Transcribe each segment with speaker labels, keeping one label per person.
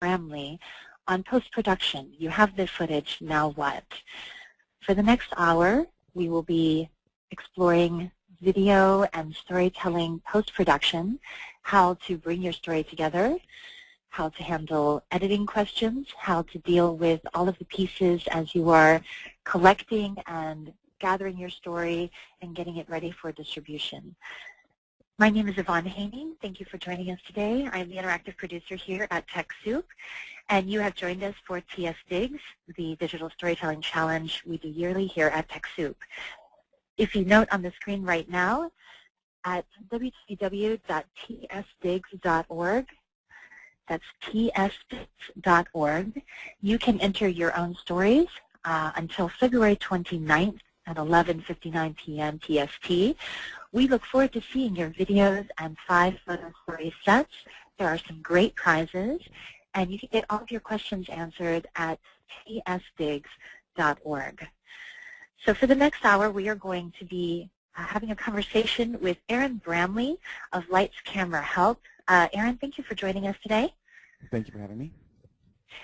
Speaker 1: Bramley on post-production. You have the footage, now what? For the next hour, we will be exploring video and storytelling post-production, how to bring your story together, how to handle editing questions, how to deal with all of the pieces as you are collecting and gathering your story and getting it ready for distribution. My name is Yvonne Haney. Thank you for joining us today. I'm the interactive producer here at TechSoup, and you have joined us for TS Digs, the Digital Storytelling Challenge we do yearly here at TechSoup. If you note on the screen right now, at www.tsdigs.org, that's tsdigs.org, you can enter your own stories uh, until February 29th at 11.59 p.m. TST. We look forward to seeing your videos and five photo story sets. There are some great prizes, and you can get all of your questions answered at tsdigs.org. So for the next hour, we are going to be uh, having a conversation with Aaron Bramley of Lights Camera Help. Uh, Aaron, thank you for joining us today.
Speaker 2: Thank you for having me.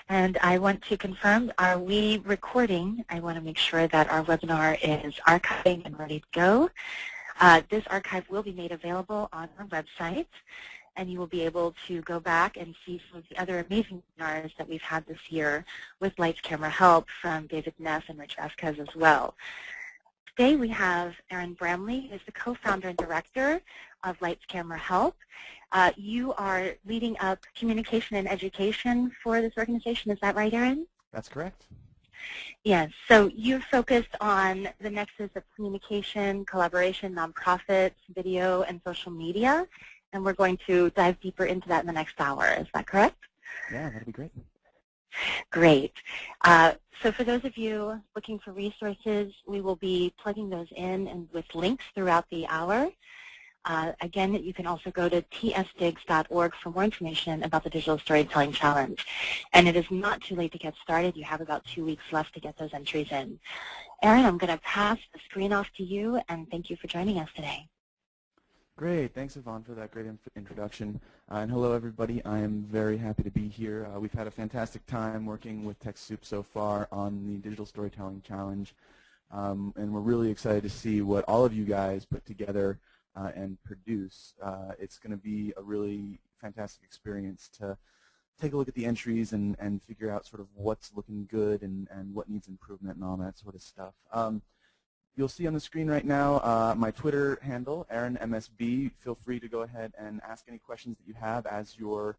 Speaker 1: And I want to confirm, are we recording? I want to make sure that our webinar is archiving and ready to go. Uh, this archive will be made available on our website, and you will be able to go back and see some of the other amazing webinars that we've had this year with Lights Camera Help from David Neff and Rich Vasquez as well. Today we have Aaron Bramley, who is the co-founder and director of Lights Camera Help. Uh, you are leading up communication and education for this organization. Is that right, Aaron?
Speaker 2: That's correct.
Speaker 1: Yes. So you're focused on the nexus of communication, collaboration, nonprofits, video, and social media. And we're going to dive deeper into that in the next hour. Is that correct?
Speaker 2: Yeah, that'd be great.
Speaker 1: Great. Uh, so for those of you looking for resources, we will be plugging those in and with links throughout the hour. Uh, again, you can also go to tsdigs.org for more information about the Digital Storytelling Challenge. And it is not too late to get started. You have about two weeks left to get those entries in. Aaron, I'm going to pass the screen off to you, and thank you for joining us today.
Speaker 2: Great. Thanks, Yvonne, for that great introduction. Uh, and hello, everybody. I am very happy to be here. Uh, we've had a fantastic time working with TechSoup so far on the Digital Storytelling Challenge. Um, and we're really excited to see what all of you guys put together uh, and produce. Uh, it's going to be a really fantastic experience to take a look at the entries and, and figure out sort of what's looking good and, and what needs improvement and all that sort of stuff. Um, you'll see on the screen right now uh, my Twitter handle, AaronMSB. Feel free to go ahead and ask any questions that you have as you're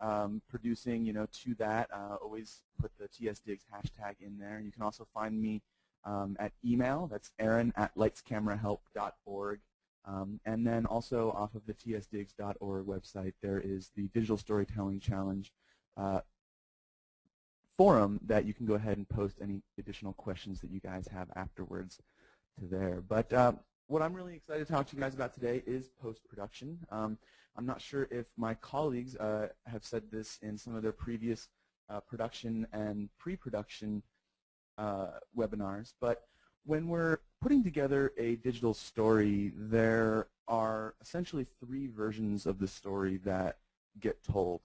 Speaker 2: um, producing, you know, to that. Uh, always put the TSDigs hashtag in there. You can also find me um, at email. That's aaron at lightscamerahelp.org. Um, and then also off of the tsdigs.org website, there is the Digital Storytelling Challenge uh, forum that you can go ahead and post any additional questions that you guys have afterwards to there. But uh, what I'm really excited to talk to you guys about today is post-production. Um, I'm not sure if my colleagues uh, have said this in some of their previous uh, production and pre-production uh, webinars, but when we're putting together a digital story, there are essentially three versions of the story that get told.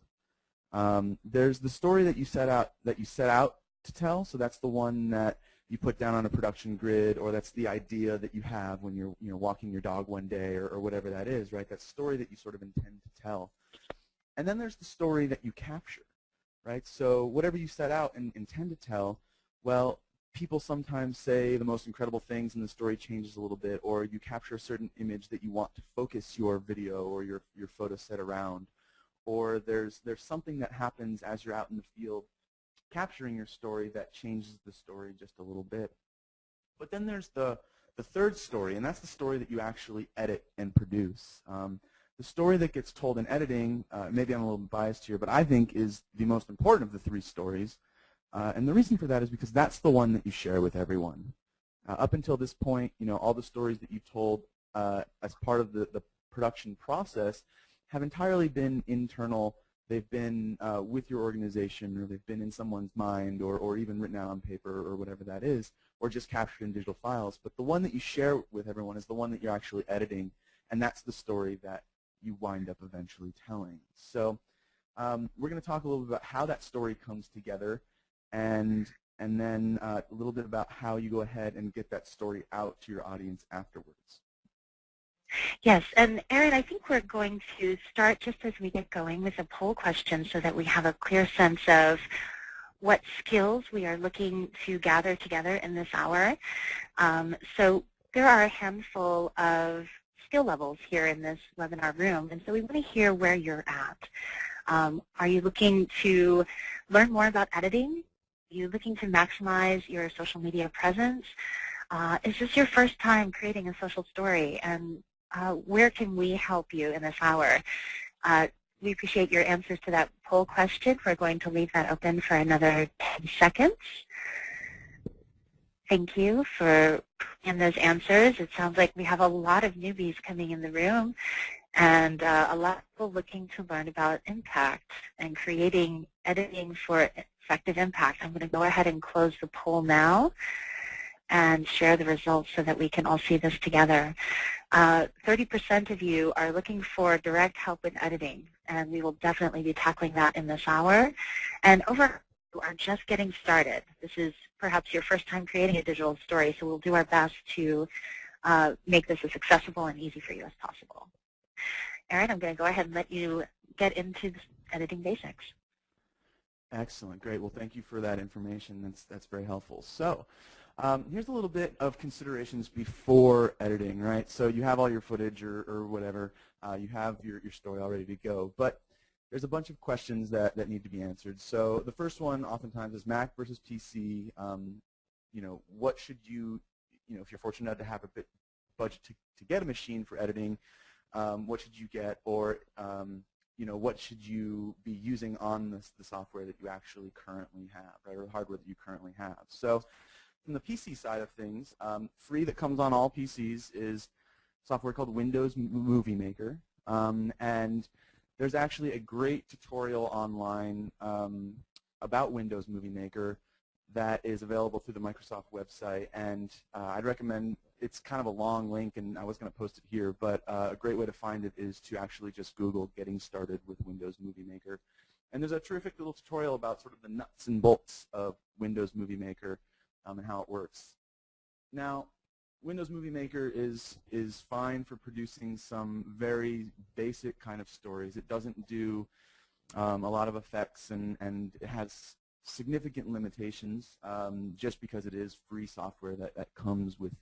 Speaker 2: Um, there's the story that you set out that you set out to tell, so that's the one that you put down on a production grid, or that's the idea that you have when you're you know walking your dog one day, or, or whatever that is, right? That story that you sort of intend to tell. And then there's the story that you capture, right? So whatever you set out and intend to tell, well, people sometimes say the most incredible things and the story changes a little bit, or you capture a certain image that you want to focus your video or your, your photo set around, or there's, there's something that happens as you're out in the field capturing your story that changes the story just a little bit. But then there's the, the third story, and that's the story that you actually edit and produce. Um, the story that gets told in editing, uh, maybe I'm a little biased here, but I think is the most important of the three stories uh, and the reason for that is because that's the one that you share with everyone. Uh, up until this point, you know, all the stories that you told uh, as part of the, the production process have entirely been internal. They've been uh, with your organization, or they've been in someone's mind, or, or even written out on paper, or whatever that is, or just captured in digital files. But the one that you share with everyone is the one that you're actually editing, and that's the story that you wind up eventually telling. So um, we're going to talk a little bit about how that story comes together and and then uh, a little bit about how you go ahead and get that story out to your audience afterwards.
Speaker 1: Yes, and Aaron, I think we're going to start just as we get going with a poll question so that we have a clear sense of what skills we are looking to gather together in this hour. Um, so there are a handful of skill levels here in this webinar room, and so we want to hear where you're at. Um, are you looking to learn more about editing? You looking to maximize your social media presence? Uh, is this your first time creating a social story? And uh, where can we help you in this hour? Uh, we appreciate your answers to that poll question. We're going to leave that open for another 10 seconds. Thank you for in those answers. It sounds like we have a lot of newbies coming in the room and uh, a lot of people looking to learn about impact and creating editing for effective impact. I'm going to go ahead and close the poll now and share the results so that we can all see this together. 30% uh, of you are looking for direct help with editing, and we will definitely be tackling that in this hour. And over you are just getting started. This is perhaps your first time creating a digital story, so we'll do our best to uh, make this as accessible and easy for you as possible. Aaron, I'm going to go ahead and let you get into editing basics.
Speaker 2: Excellent, great. Well, thank you for that information. That's that's very helpful. So, um, here's a little bit of considerations before editing, right? So you have all your footage or, or whatever. Uh, you have your, your story all ready to go. But there's a bunch of questions that, that need to be answered. So the first one oftentimes is Mac versus PC. Um, you know, what should you, you know, if you're fortunate enough to have a bit budget to, to get a machine for editing, um, what should you get? Or, um, you know, what should you be using on this, the software that you actually currently have, right, or the hardware that you currently have. So from the PC side of things, um, free that comes on all PCs is software called Windows Movie Maker. Um, and there's actually a great tutorial online um, about Windows Movie Maker that is available through the Microsoft website. And uh, I'd recommend, it's kind of a long link, and I was going to post it here, but uh, a great way to find it is to actually just Google getting started with Windows Movie Maker. And there's a terrific little tutorial about sort of the nuts and bolts of Windows Movie Maker um, and how it works. Now, Windows Movie Maker is is fine for producing some very basic kind of stories. It doesn't do um, a lot of effects and, and it has significant limitations um, just because it is free software that, that comes with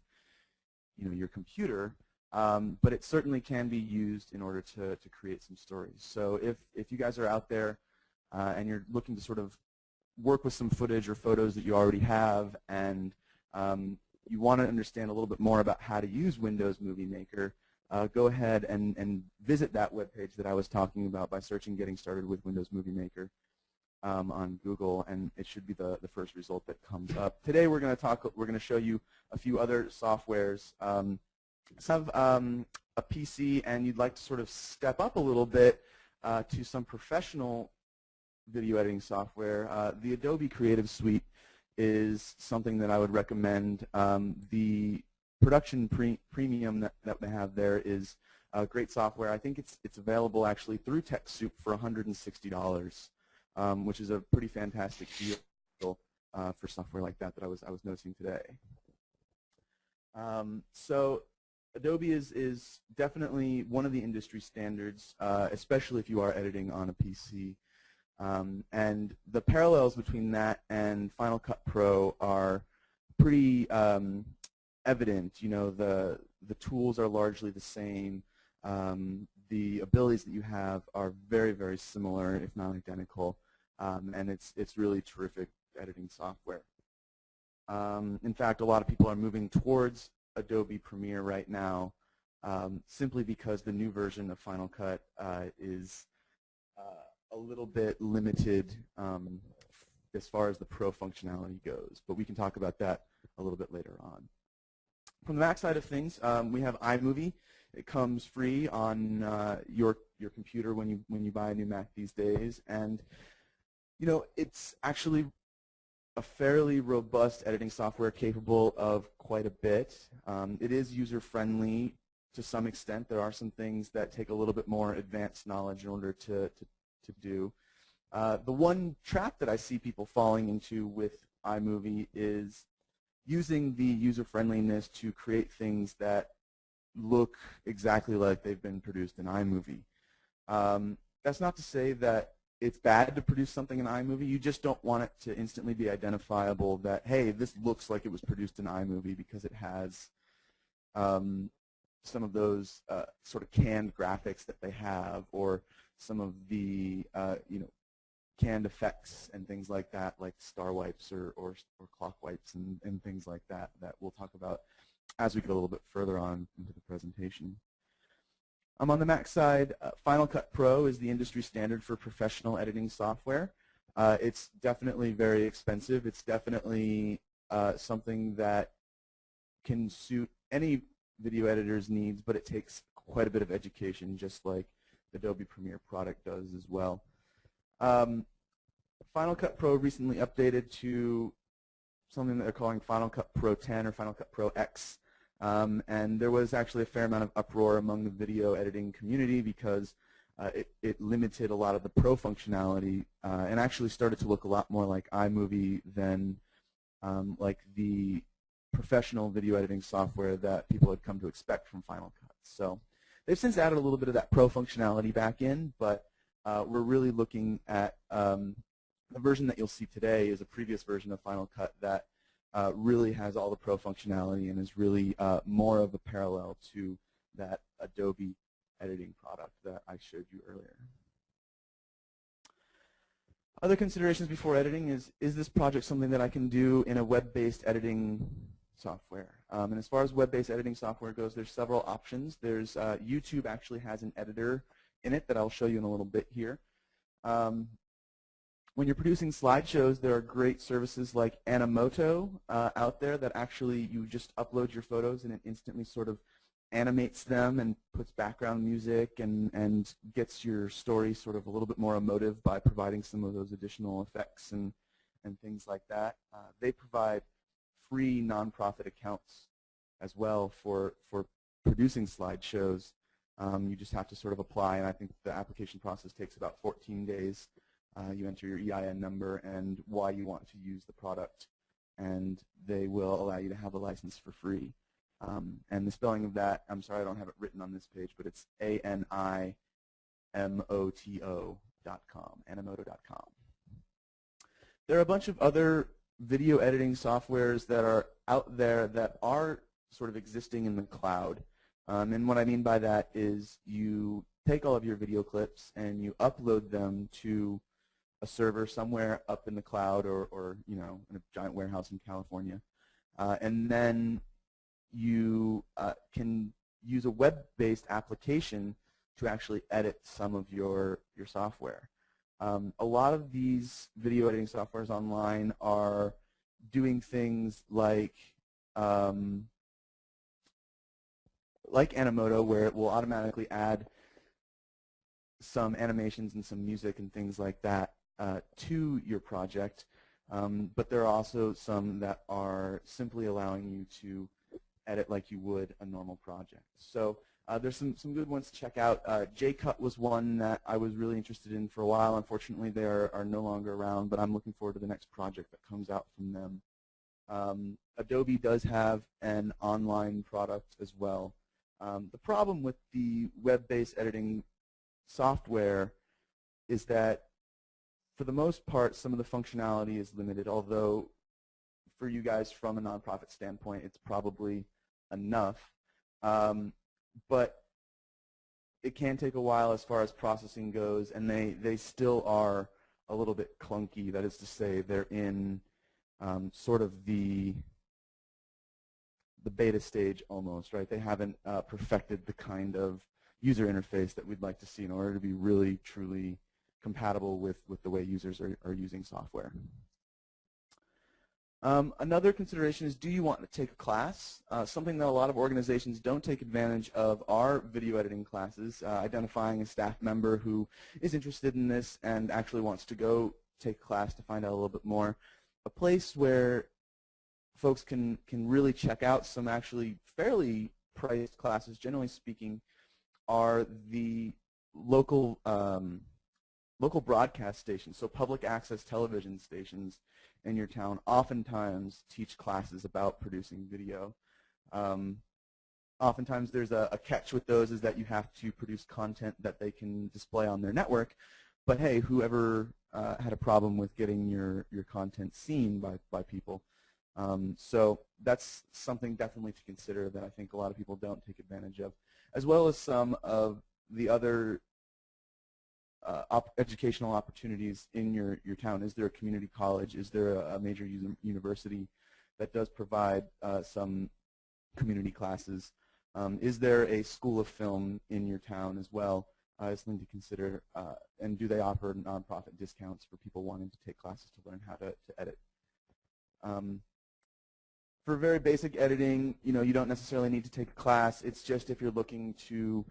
Speaker 2: you know, your computer. Um, but it certainly can be used in order to, to create some stories. So if, if you guys are out there uh, and you're looking to sort of work with some footage or photos that you already have and um, you want to understand a little bit more about how to use Windows Movie Maker, uh, go ahead and, and visit that webpage that I was talking about by searching Getting Started with Windows Movie Maker um, on Google, and it should be the, the first result that comes up. Today we're going to talk. We're going to show you a few other softwares. Um, some um, a PC, and you'd like to sort of step up a little bit uh, to some professional video editing software. Uh, the Adobe Creative Suite is something that I would recommend. Um, the production pre premium that, that they have there is great software. I think it's it's available actually through TechSoup for $160, um, which is a pretty fantastic deal uh, for software like that that I was I was noticing today. Um, so Adobe is is definitely one of the industry standards, uh, especially if you are editing on a PC. Um, and the parallels between that and Final Cut Pro are pretty um, evident. You know, the the tools are largely the same. Um, the abilities that you have are very, very similar, if not identical. Um, and it's it's really terrific editing software. Um, in fact, a lot of people are moving towards Adobe Premiere right now, um, simply because the new version of Final Cut uh, is uh, a little bit limited um, as far as the pro functionality goes, but we can talk about that a little bit later on. From the Mac side of things, um, we have iMovie. It comes free on uh, your your computer when you when you buy a new Mac these days, and you know it's actually a fairly robust editing software capable of quite a bit. Um, it is user friendly to some extent. There are some things that take a little bit more advanced knowledge in order to, to to do. Uh, the one trap that I see people falling into with iMovie is using the user friendliness to create things that look exactly like they've been produced in iMovie. Um, that's not to say that it's bad to produce something in iMovie. You just don't want it to instantly be identifiable that, hey, this looks like it was produced in iMovie because it has um, some of those uh, sort of canned graphics that they have or some of the, uh, you know, canned effects and things like that, like star wipes or, or, or clock wipes and, and things like that, that we'll talk about as we get a little bit further on into the presentation. Um, on the Mac side, uh, Final Cut Pro is the industry standard for professional editing software. Uh, it's definitely very expensive. It's definitely uh, something that can suit any video editor's needs, but it takes quite a bit of education, just like the Adobe Premiere product does as well. Um, Final Cut Pro recently updated to something that they're calling Final Cut Pro 10 or Final Cut Pro X. Um, and there was actually a fair amount of uproar among the video editing community because uh, it, it, limited a lot of the pro functionality uh, and actually started to look a lot more like iMovie than um, like the professional video editing software that people had come to expect from Final Cut. So they've since added a little bit of that pro functionality back in, but uh, we're really looking at um, the version that you'll see today is a previous version of Final Cut that uh, really has all the pro functionality and is really uh, more of a parallel to that Adobe editing product that I showed you earlier. Other considerations before editing is, is this project something that I can do in a web-based editing software? Um, and as far as web-based editing software goes, there's several options. There's uh, YouTube actually has an editor in it that I'll show you in a little bit here. Um, when you're producing slideshows, there are great services like Animoto uh, out there that actually you just upload your photos and it instantly sort of animates them and puts background music and, and gets your story sort of a little bit more emotive by providing some of those additional effects and, and things like that. Uh, they provide free nonprofit accounts as well for, for producing slideshows um, you just have to sort of apply, and I think the application process takes about 14 days. Uh, you enter your EIN number and why you want to use the product, and they will allow you to have a license for free. Um, and the spelling of that, I'm sorry I don't have it written on this page, but it's A-N-I-M-O-T-O dot com, animoto.com. There are a bunch of other video editing softwares that are out there that are sort of existing in the cloud. Um, and what I mean by that is you take all of your video clips and you upload them to a server somewhere up in the cloud or, or you know, in a giant warehouse in California. Uh, and then you uh, can use a web-based application to actually edit some of your, your software. Um, a lot of these video editing softwares online are doing things like um, like Animoto, where it will automatically add some animations and some music and things like that uh, to your project. Um, but there are also some that are simply allowing you to edit like you would a normal project. So uh, there's some, some good ones to check out. Uh, JayCut was one that I was really interested in for a while. Unfortunately, they are, are no longer around, but I'm looking forward to the next project that comes out from them. Um, Adobe does have an online product as well. Um, the problem with the web-based editing software is that for the most part, some of the functionality is limited, although for you guys from a nonprofit standpoint, it's probably enough. Um, but it can take a while as far as processing goes, and they, they still are a little bit clunky. That is to say, they're in um, sort of the the beta stage almost, right? They haven't uh, perfected the kind of user interface that we'd like to see in order to be really, truly compatible with, with the way users are, are using software. Um, another consideration is do you want to take a class? Uh, something that a lot of organizations don't take advantage of are video editing classes, uh, identifying a staff member who is interested in this and actually wants to go take a class to find out a little bit more. A place where folks can, can really check out some actually fairly priced classes, generally speaking, are the local um, local broadcast stations, so public access television stations in your town oftentimes teach classes about producing video. Um, oftentimes there's a, a, catch with those is that you have to produce content that they can display on their network. But hey, whoever uh, had a problem with getting your, your content seen by, by people. Um, so that's something definitely to consider that I think a lot of people don't take advantage of, as well as some of the other uh, op educational opportunities in your, your town. Is there a community college? Is there a, a major university that does provide uh, some community classes? Um, is there a school of film in your town as well? Uh, is something to consider. Uh, and do they offer nonprofit discounts for people wanting to take classes to learn how to, to edit? Um, for very basic editing, you know, you don't necessarily need to take a class. It's just if you're looking to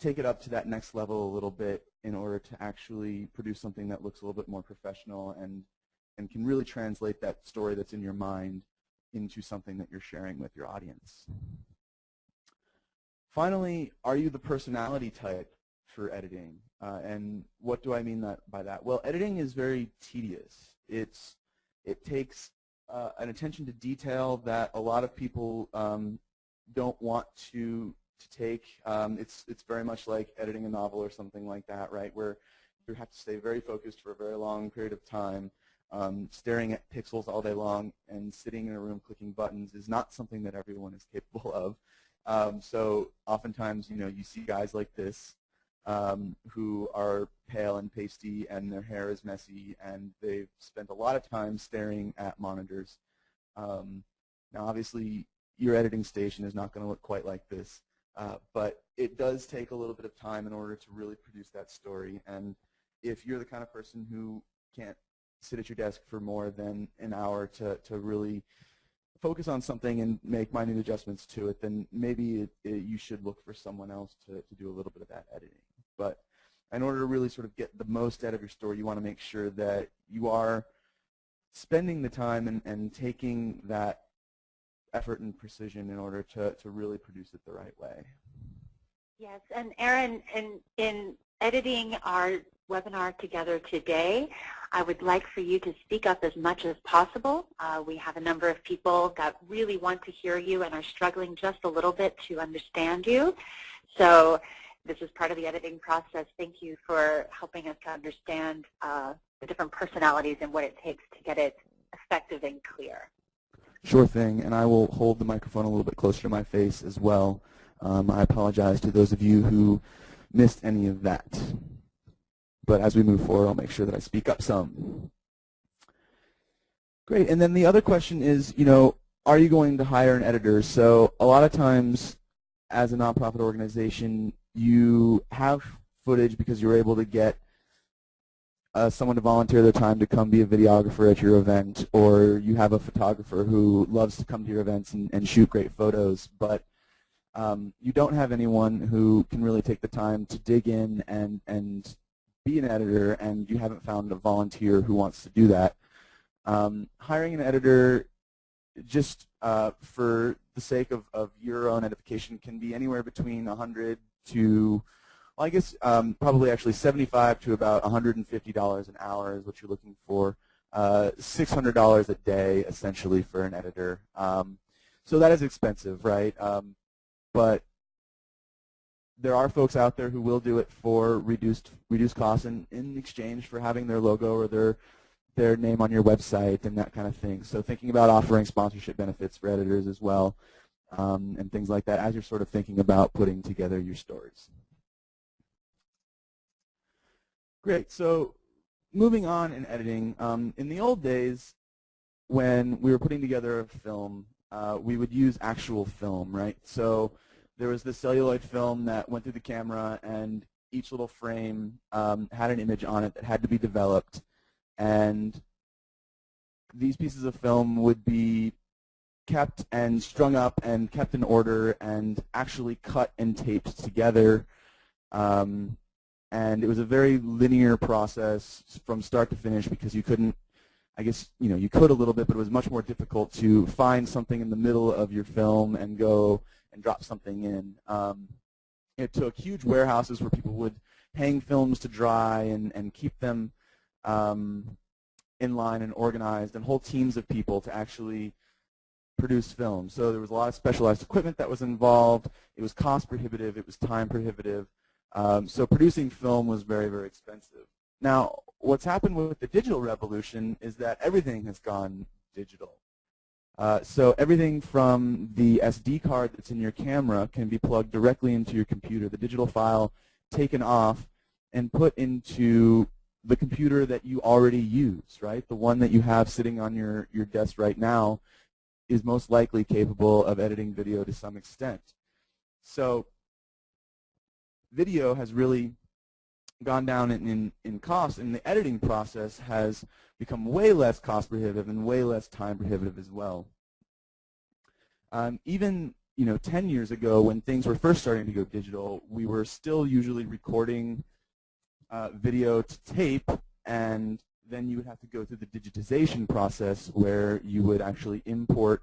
Speaker 2: take it up to that next level a little bit in order to actually produce something that looks a little bit more professional and and can really translate that story that's in your mind into something that you're sharing with your audience. Finally, are you the personality type for editing? Uh, and what do I mean that, by that? Well, editing is very tedious. It's, it takes uh, an attention to detail that a lot of people um, don't want to, to take. Um, it's, it's very much like editing a novel or something like that, right, where you have to stay very focused for a very long period of time. Um, staring at pixels all day long and sitting in a room clicking buttons is not something that everyone is capable of. Um, so oftentimes, you know, you see guys like this um, who are pale and pasty and their hair is messy and they've spent a lot of time staring at monitors. Um, now, obviously, your editing station is not going to look quite like this, uh, but it does take a little bit of time in order to really produce that story. And if you're the kind of person who can't sit at your desk for more than an hour to, to really focus on something and make minute adjustments to it, then maybe it, it, you should look for someone else to, to do a little bit of that editing. But in order to really sort of get the most out of your story, you want to make sure that you are spending the time and, and taking that effort and precision in order to, to really produce it the right way.
Speaker 1: Yes, and Aaron, in, in editing our webinar together today. I would like for you to speak up as much as possible. Uh, we have a number of people that really want to hear you and are struggling just a little bit to understand you. So this is part of the editing process. Thank you for helping us to understand uh, the different personalities and what it takes to get it effective and clear.
Speaker 2: Sure thing, and I will hold the microphone a little bit closer to my face as well. Um, I apologize to those of you who missed any of that but as we move forward, I'll make sure that I speak up some. Great, and then the other question is, you know, are you going to hire an editor? So a lot of times, as a nonprofit organization, you have footage because you're able to get uh, someone to volunteer their time to come be a videographer at your event, or you have a photographer who loves to come to your events and, and shoot great photos, but um, you don't have anyone who can really take the time to dig in and, and be an editor and you haven't found a volunteer who wants to do that, um, hiring an editor just uh, for the sake of, of your own edification can be anywhere between 100 to, well, I guess um, probably actually 75 to about $150 an hour is what you're looking for. Uh, $600 a day essentially for an editor. Um, so that is expensive, right? Um, but there are folks out there who will do it for reduced reduced costs and in exchange for having their logo or their their name on your website and that kind of thing. So thinking about offering sponsorship benefits for editors as well um, and things like that as you're sort of thinking about putting together your stories. Great. So moving on in editing, um, in the old days when we were putting together a film, uh, we would use actual film, right? So there was the celluloid film that went through the camera and each little frame um, had an image on it that had to be developed and these pieces of film would be kept and strung up and kept in order and actually cut and taped together um, and it was a very linear process from start to finish because you couldn't I guess you know you could a little bit but it was much more difficult to find something in the middle of your film and go and drop something in. Um, it took huge warehouses where people would hang films to dry and, and keep them um, in line and organized and whole teams of people to actually produce film. So there was a lot of specialized equipment that was involved. It was cost prohibitive. It was time prohibitive. Um, so producing film was very, very expensive. Now, what's happened with the digital revolution is that everything has gone digital. Uh, so everything from the SD card that's in your camera can be plugged directly into your computer. The digital file taken off and put into the computer that you already use, right? The one that you have sitting on your, your desk right now is most likely capable of editing video to some extent. So video has really gone down in, in, in cost, and the editing process has become way less cost prohibitive and way less time prohibitive as well. Um, even you know, 10 years ago when things were first starting to go digital, we were still usually recording uh, video to tape and then you would have to go through the digitization process where you would actually import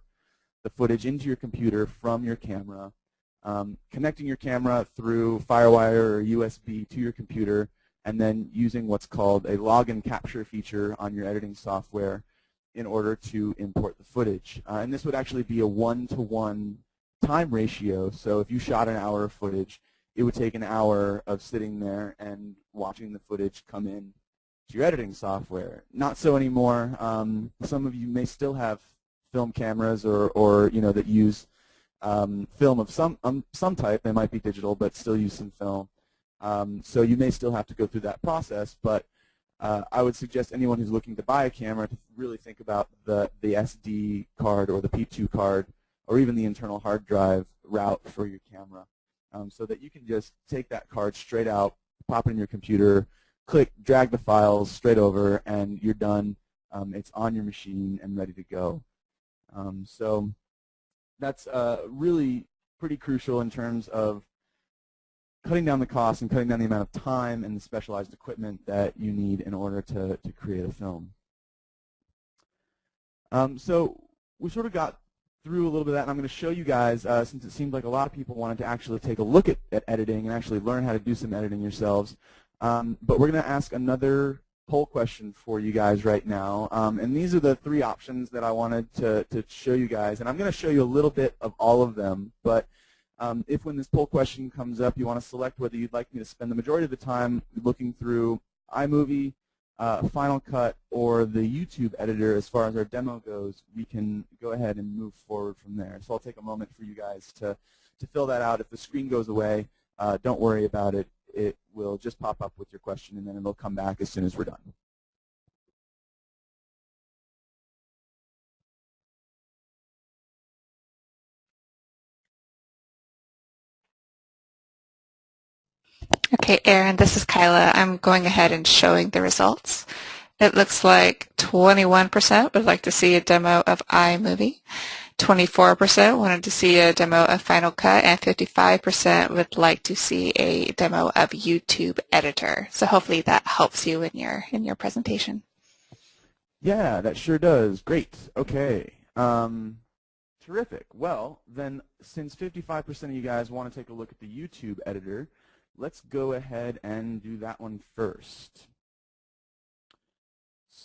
Speaker 2: the footage into your computer from your camera um, connecting your camera through FireWire or USB to your computer, and then using what's called a log and capture feature on your editing software in order to import the footage. Uh, and this would actually be a one-to-one -one time ratio. So if you shot an hour of footage, it would take an hour of sitting there and watching the footage come in to your editing software. Not so anymore. Um, some of you may still have film cameras or, or you know, that use um, film of some um, some type. They might be digital, but still use some film. Um, so you may still have to go through that process, but uh, I would suggest anyone who's looking to buy a camera to really think about the, the SD card or the P2 card or even the internal hard drive route for your camera um, so that you can just take that card straight out, pop it in your computer, click, drag the files straight over, and you're done. Um, it's on your machine and ready to go. Um, so that's uh, really pretty crucial in terms of cutting down the cost and cutting down the amount of time and the specialized equipment that you need in order to, to create a film. Um, so we sort of got through a little bit of that, and I'm going to show you guys, uh, since it seemed like a lot of people wanted to actually take a look at, at editing and actually learn how to do some editing yourselves. Um, but we're going to ask another poll question for you guys right now. Um, and these are the three options that I wanted to, to show you guys. And I'm going to show you a little bit of all of them. But um, if when this poll question comes up, you want to select whether you'd like me to spend the majority of the time looking through iMovie, uh, Final Cut, or the YouTube editor as far as our demo goes, we can go ahead and move forward from there. So I'll take a moment for you guys to, to fill that out. If the screen goes away, uh, don't worry about it it will just pop up with your question, and then it'll come back as soon as we're done.
Speaker 3: Okay, Aaron, this is Kyla. I'm going ahead and showing the results. It looks like 21% would like to see a demo of iMovie. 24% wanted to see a demo of Final Cut, and 55% would like to see a demo of YouTube Editor. So hopefully that helps you in your in your presentation.
Speaker 2: Yeah, that sure does. Great. Okay. Um, terrific. Well, then since 55% of you guys want to take a look at the YouTube Editor, let's go ahead and do that one first.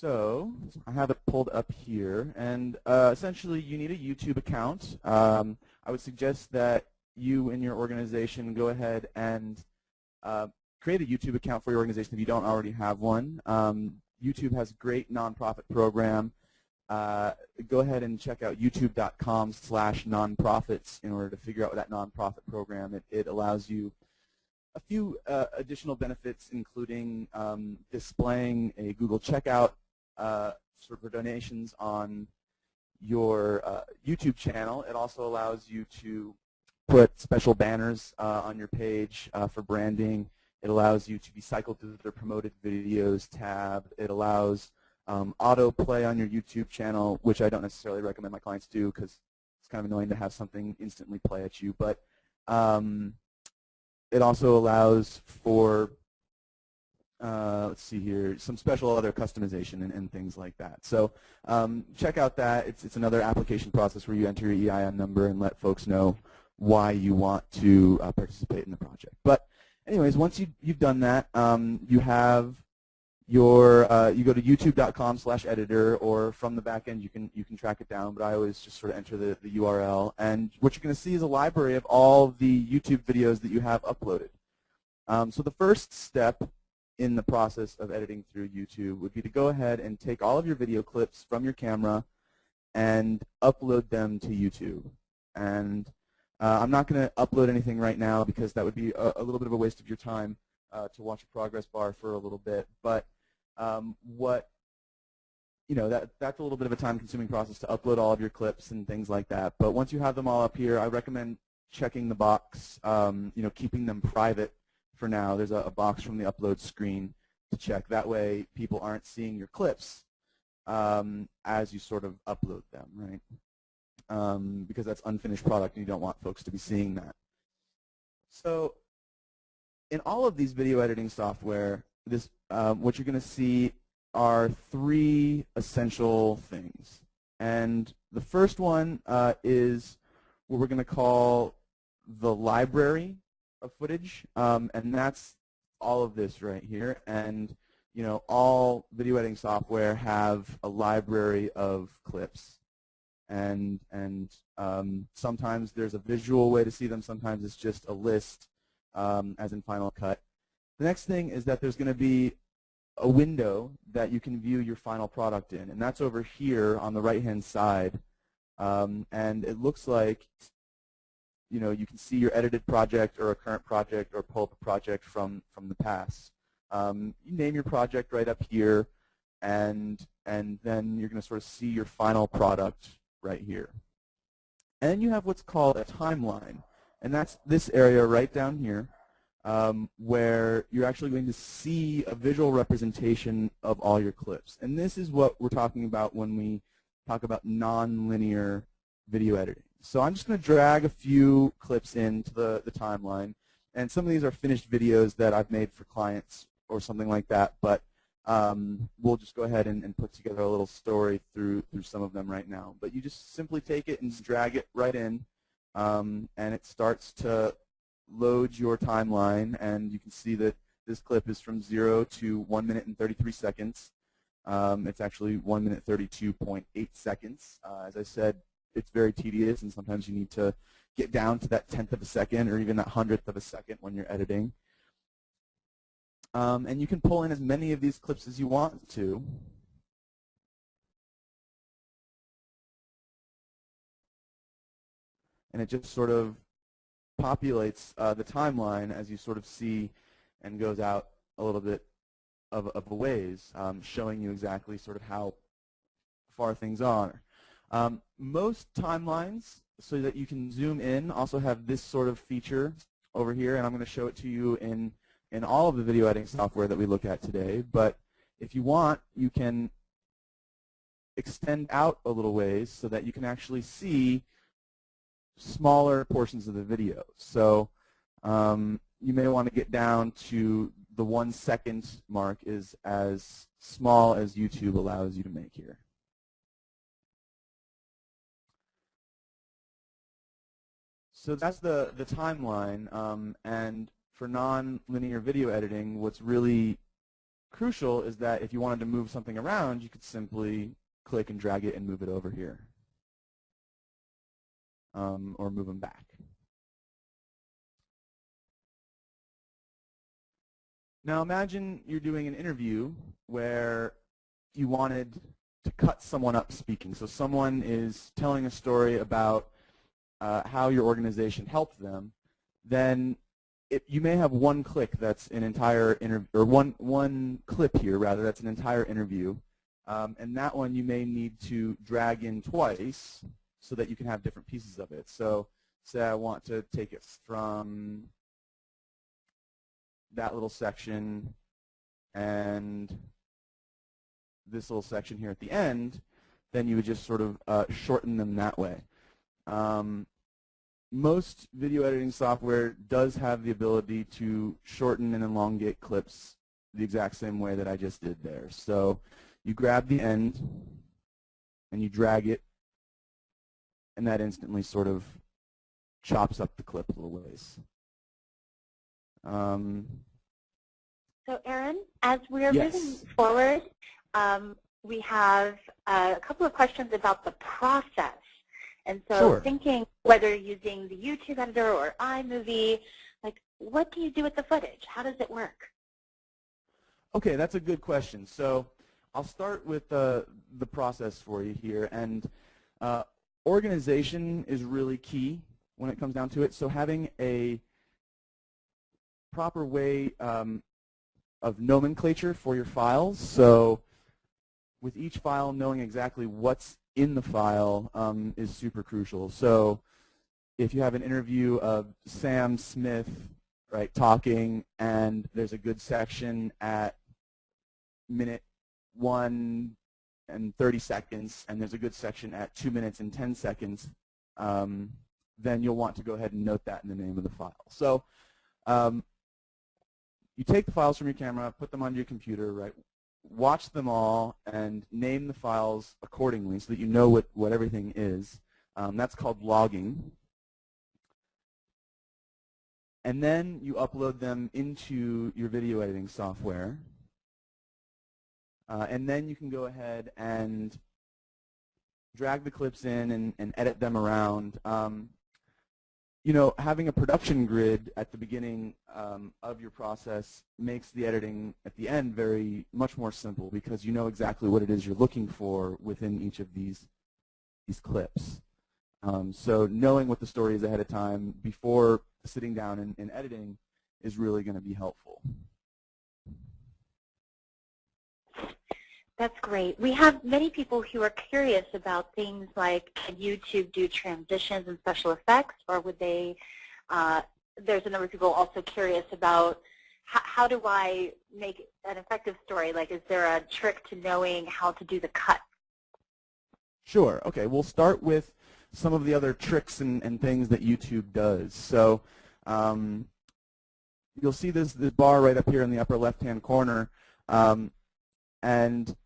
Speaker 2: So I have it pulled up here, and uh, essentially you need a YouTube account. Um, I would suggest that you and your organization go ahead and uh, create a YouTube account for your organization if you don't already have one. Um, YouTube has a great nonprofit program. Uh, go ahead and check out youtube.com slash nonprofits in order to figure out that nonprofit program. It, it allows you a few uh, additional benefits, including um, displaying a Google checkout uh, for donations on your uh, YouTube channel. It also allows you to put special banners uh, on your page uh, for branding. It allows you to be cycled through the promoted videos tab. It allows um, autoplay on your YouTube channel, which I don't necessarily recommend my clients do because it's kind of annoying to have something instantly play at you. But um, it also allows for uh, let's see here, some special other customization and, and things like that. So um, check out that. It's, it's another application process where you enter your EIN number and let folks know why you want to uh, participate in the project. But anyways, once you, you've done that, um, you have your, uh, you go to youtube.com slash editor or from the back end you can, you can track it down, but I always just sort of enter the, the URL. And what you're going to see is a library of all the YouTube videos that you have uploaded. Um, so the first step in the process of editing through YouTube would be to go ahead and take all of your video clips from your camera and upload them to YouTube. And uh, I'm not going to upload anything right now because that would be a, a, little bit of a waste of your time uh, to watch a progress bar for a little bit. But um, what you know, that, that's a little bit of a time-consuming process to upload all of your clips and things like that. But once you have them all up here, I recommend checking the box, um, you know, keeping them private for now. There's a, a, box from the upload screen to check. That way people aren't seeing your clips um, as you sort of upload them, right? Um, because that's unfinished product and you don't want folks to be seeing that. So in all of these video editing software, this um, what you're going to see are three essential things. And the first one uh, is what we're going to call the library of footage, um, and that's all of this right here. And you know, all video editing software have a library of clips, and and um, sometimes there's a visual way to see them. Sometimes it's just a list, um, as in Final Cut. The next thing is that there's going to be a window that you can view your final product in, and that's over here on the right-hand side. Um, and it looks like you know, you can see your edited project or a current project or pull up a project from, from the past. Um, you name your project right up here, and, and then you're going to sort of see your final product right here. And then you have what's called a timeline, and that's this area right down here um, where you're actually going to see a visual representation of all your clips. And this is what we're talking about when we talk about nonlinear video editing. So I'm just going to drag a few clips into the, the timeline. And some of these are finished videos that I've made for clients or something like that. But um, we'll just go ahead and, and, put together a little story through, through some of them right now. But you just simply take it and drag it right in. Um, and it starts to load your timeline. And you can see that this clip is from 0 to 1 minute and 33 seconds. Um, it's actually 1 minute 32.8 seconds. Uh, as I said, it's very tedious, and sometimes you need to get down to that tenth of a second or even that hundredth of a second when you're editing. Um, and you can pull in as many of these clips as you want to. And it just sort of populates uh, the timeline as you sort of see and goes out a little bit of, of a ways, um, showing you exactly sort of how far things are. Um, most timelines, so that you can zoom in, also have this sort of feature over here, and I'm going to show it to you in, in all of the video editing software that we look at today. But if you want, you can extend out a little ways so that you can actually see smaller portions of the video. So um, you may want to get down to the one second mark is as small as YouTube allows you to make here. So that's the, the timeline. Um, and for non-linear video editing, what's really crucial is that if you wanted to move something around, you could simply click and drag it and move it over here. Um, or move them back. Now imagine you're doing an interview where you wanted to cut someone up speaking. So someone is telling a story about uh, how your organization helped them, then it, you may have one click that's an entire interview, or one, one clip here, rather, that's an entire interview. Um, and that one you may need to drag in twice so that you can have different pieces of it. So say I want to take it from that little section and this little section here at the end, then you would just sort of uh, shorten them that way. Um, most video editing software does have the ability to shorten and elongate clips the exact same way that I just did there. So you grab the end and you drag it and that instantly sort of chops up the clip a little ways. Um,
Speaker 1: So Aaron, as we're
Speaker 2: Yes.
Speaker 1: moving forward, um, we have a couple of questions about the process. And so
Speaker 2: Sure.
Speaker 1: thinking whether using the YouTube editor or iMovie, like what do you do with the footage? How does it work?
Speaker 2: Okay, that's a good question. So I'll start with the, the process for you here. And uh, organization is really key when it comes down to it. So having a proper way um, of nomenclature for your files. So with each file, knowing exactly what's in the file um, is super crucial. So if you have an interview of Sam Smith, right, talking, and there's a good section at minute 1 and 30 seconds, and there's a good section at 2 minutes and 10 seconds, um, then you'll want to go ahead and note that in the name of the file. So um, you take the files from your camera, put them on your computer, right? Watch them all and name the files accordingly so that you know what, what everything is. Um, that's called logging. And then you upload them into your video editing software. Uh, and then you can go ahead and drag the clips in and, and edit them around. Um, you know, having a production grid at the beginning um, of your process makes the editing at the end very much more simple because you know exactly what it is you're looking for within each of these these clips. Um, so knowing what the story is ahead of time before sitting down and, and editing is really going to be helpful.
Speaker 1: That's great. We have many people who are curious about things like can YouTube do transitions and special effects, or would they, uh, there's a number of people also curious about how, do I make an effective story? Like is there a trick to knowing how to do the cut?
Speaker 2: Sure. Okay. We'll start with some of the other tricks and, and things that YouTube does. So um, you'll see this, this bar right up here in the upper left-hand corner. Um, and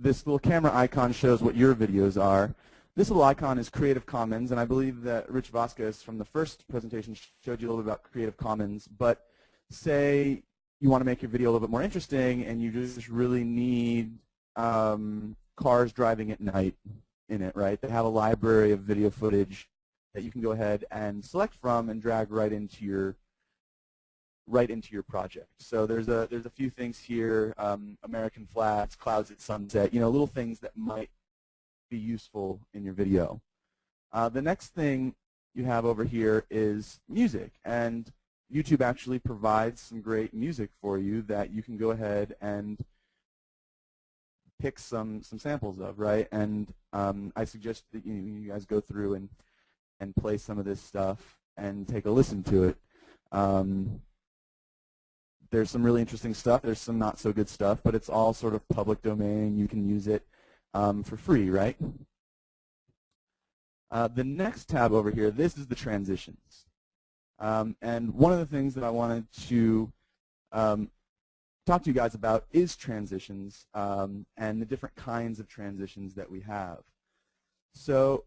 Speaker 2: this little camera icon shows what your videos are. This little icon is Creative Commons, and I believe that Rich Vasquez from the first presentation showed you a little bit about Creative Commons. But say you want to make your video a little bit more interesting and you just really need um, cars driving at night in it, right? They have a library of video footage that you can go ahead and select from and drag right into your right into your project. So there's a there's a few things here, um, American flags, clouds at sunset, you know, little things that might be useful in your video. Uh, the next thing you have over here is music, and YouTube actually provides some great music for you that you can go ahead and pick some some samples of, right? And um, I suggest that you, you guys go through and and play some of this stuff and take a listen to it. Um, there's some really interesting stuff. There's some not so good stuff, but it's all sort of public domain. You can use it um, for free, right? Uh, the next tab over here, this is the transitions. Um, and one of the things that I wanted to um, talk to you guys about is transitions um, and the different kinds of transitions that we have. So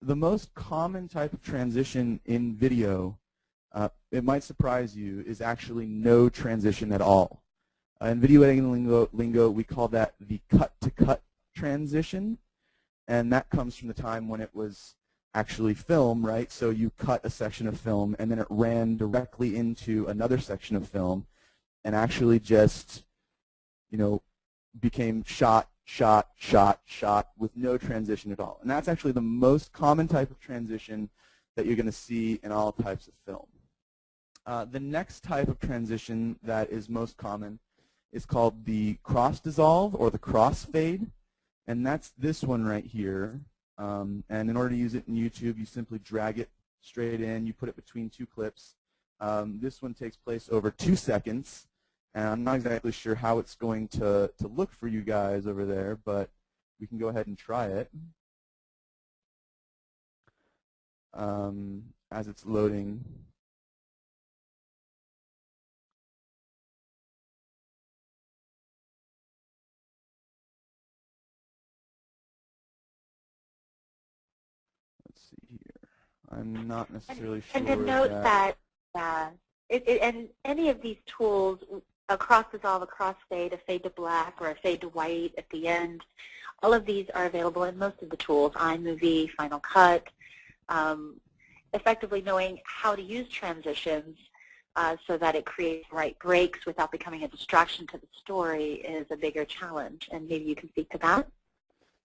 Speaker 2: the most common type of transition in video uh, it might surprise you, is actually no transition at all. Uh, in video editing lingo, lingo, we call that the cut-to-cut -cut transition, and that comes from the time when it was actually film, right? So you cut a section of film, and then it ran directly into another section of film, and actually just, you know, became shot, shot, shot, shot with no transition at all. And that's actually the most common type of transition that you're going to see in all types of film. Uh, the next type of transition that is most common is called the cross dissolve or the cross-fade, and that's this one right here. Um, and in order to use it in YouTube, you simply drag it straight in. You put it between two clips. Um, this one takes place over two seconds, and I'm not exactly sure how it's going to, to look for you guys over there, but we can go ahead and try it. Um, as it's loading. I'm not necessarily
Speaker 1: and,
Speaker 2: sure.
Speaker 1: And to note
Speaker 2: that,
Speaker 1: that uh, it, it, and any of these tools, across dissolve, across fade, a fade to black, or a fade to white at the end, all of these are available in most of the tools, iMovie, Final Cut. Um, effectively knowing how to use transitions uh, so that it creates right breaks without becoming a distraction to the story is a bigger challenge. And maybe you can speak to that?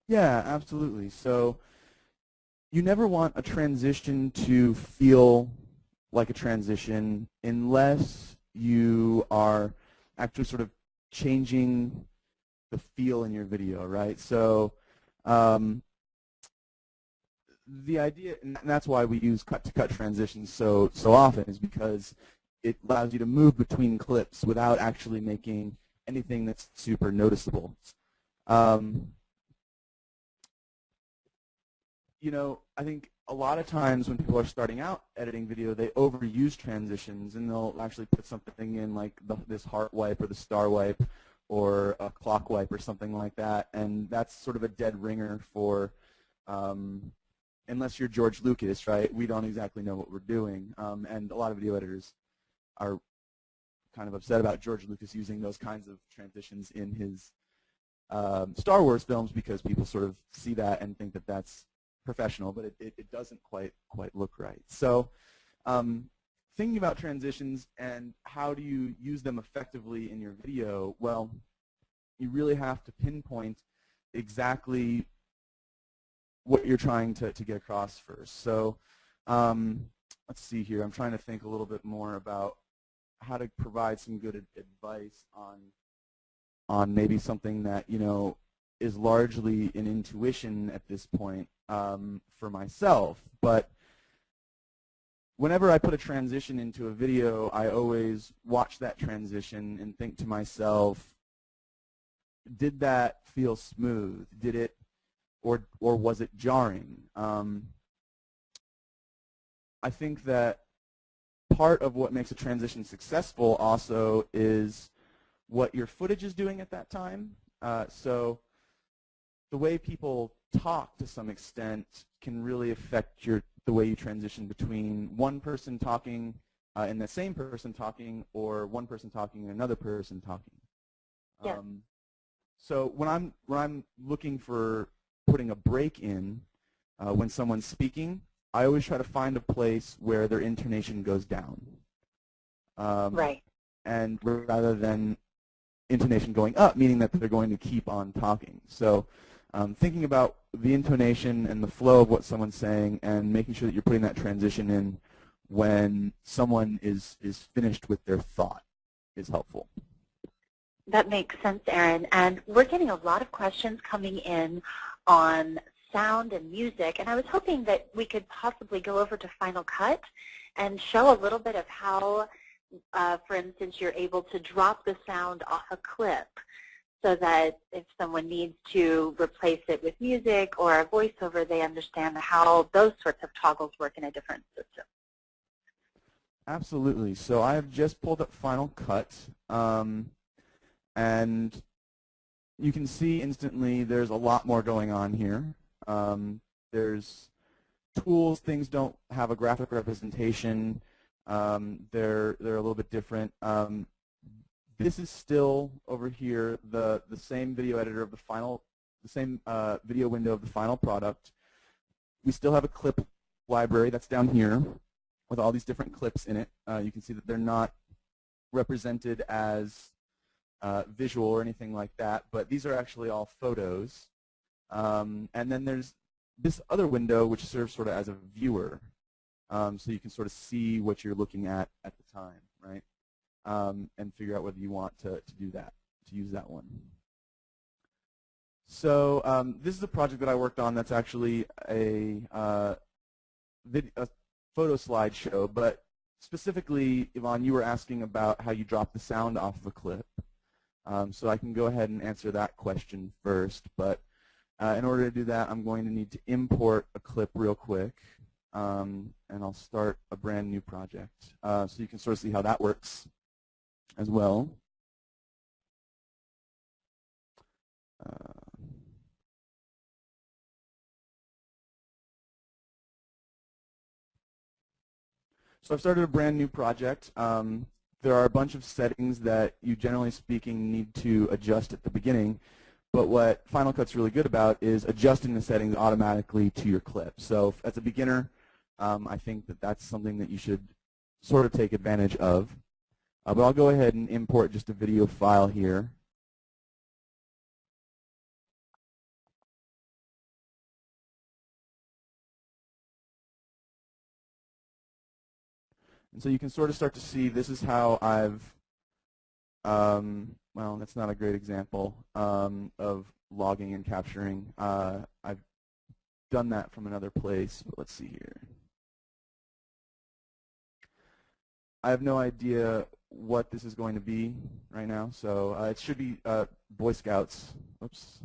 Speaker 2: Yeah, absolutely. So you never want a transition to feel like a transition unless you are actually sort of changing the feel in your video, right? So um, the idea, and that's why we use cut-to-cut -cut transitions so so often, is because it allows you to move between clips without actually making anything that's super noticeable. Um, you know, I think a lot of times when people are starting out editing video, they overuse transitions, and they'll actually put something in like the, this heart wipe or the star wipe or a clock wipe or something like that, and that's sort of a dead ringer for, um, unless you're George Lucas, right? We don't exactly know what we're doing, um, and a lot of video editors are kind of upset about George Lucas using those kinds of transitions in his um, Star Wars films because people sort of see that and think that that's professional, but it, it, it doesn't quite quite look right. So um, thinking about transitions and how do you use them effectively in your video, well, you really have to pinpoint exactly what you're trying to, to get across first. So um, let's see here. I'm trying to think a little bit more about how to provide some good advice on on maybe something that you know is largely an intuition at this point um, for myself. But whenever I put a transition into a video, I always watch that transition and think to myself, did that feel smooth? Did it, or or was it jarring? Um, I think that part of what makes a transition successful also is what your footage is doing at that time. Uh, so the way people talk to some extent can really affect your the way you transition between one person talking uh, and the same person talking or one person talking and another person talking.
Speaker 1: Yeah.
Speaker 2: Um, so when I'm when I'm looking for putting a break in uh, when someone's speaking, I always try to find a place where their intonation goes down.
Speaker 1: Um, right.
Speaker 2: And rather than intonation going up, meaning that they're going to keep on talking. So um, thinking about the intonation and the flow of what someone's saying and making sure that you're putting that transition in when someone is, is finished with their thought is helpful.
Speaker 1: That makes sense, Aaron. And we're getting a lot of questions coming in on sound and music, and I was hoping that we could possibly go over to Final Cut and show a little bit of how, uh, for instance, you're able to drop the sound off a clip so that if someone needs to replace it with music or a voiceover, they understand how those sorts of toggles work in a different system.
Speaker 2: Absolutely. So I have just pulled up Final Cut, um, and you can see instantly there's a lot more going on here. Um, there's tools, things don't have a graphic representation. Um, they're, they're a little bit different. Um, this is still over here the, the same video editor of the final, the same uh, video window of the final product. We still have a clip library that's down here with all these different clips in it. Uh, you can see that they're not represented as uh, visual or anything like that, but these are actually all photos. Um, and then there's this other window which serves sort of as a viewer. Um, so you can sort of see what you're looking at at the time, right? Um, and figure out whether you want to, to do that, to use that one. So um, this is a project that I worked on that's actually a, uh, a photo slideshow, but specifically, Yvonne, you were asking about how you drop the sound off of a clip. Um, so I can go ahead and answer that question first, but uh, in order to do that, I'm going to need to import a clip real quick, um, and I'll start a brand new project. Uh, so you can sort of see how that works as well. Uh, So I've started a brand new project. Um, there are a bunch of settings that you generally speaking need to adjust at the beginning. But what Final Cut's really good about is adjusting the settings automatically to your clip. So as a beginner, um, I think that that's something that you should sort of take advantage of. Uh, but I'll go ahead and import just a video file here. And so you can sort of start to see this is how I've, um, well, that's not a great example um, of logging and capturing. Uh, I've done that from another place, but let's see here. I have no idea what this is going to be right now, so uh, it should be uh, Boy Scouts. Oops.